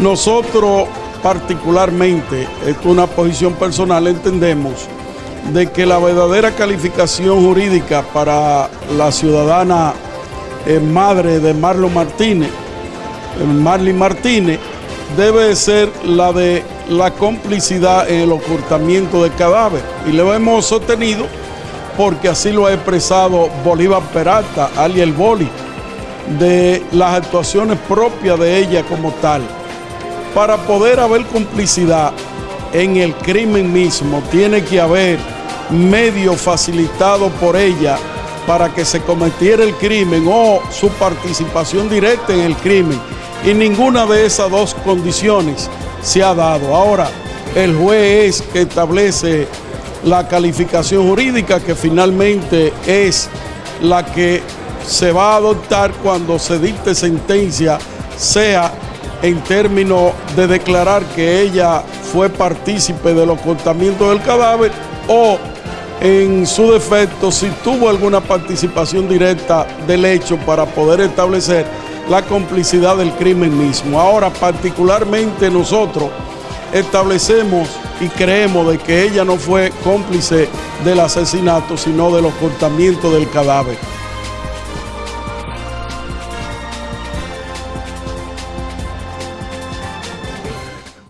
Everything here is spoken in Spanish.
Nosotros particularmente, esto es una posición personal, entendemos de que la verdadera calificación jurídica para la ciudadana eh, madre de Marlon Martínez, eh, Martínez, debe ser la de la complicidad en el ocultamiento del cadáver. Y lo hemos sostenido porque así lo ha expresado Bolívar Peralta, alias el Boli, de las actuaciones propias de ella como tal. Para poder haber complicidad en el crimen mismo, tiene que haber medio facilitado por ella para que se cometiera el crimen o su participación directa en el crimen. Y ninguna de esas dos condiciones se ha dado. Ahora, el juez es que establece la calificación jurídica que finalmente es la que se va a adoptar cuando se dicte sentencia, sea en términos de declarar que ella fue partícipe del ocultamiento del cadáver o en su defecto si tuvo alguna participación directa del hecho para poder establecer la complicidad del crimen mismo. Ahora, particularmente nosotros establecemos y creemos de que ella no fue cómplice del asesinato, sino del ocultamiento del cadáver.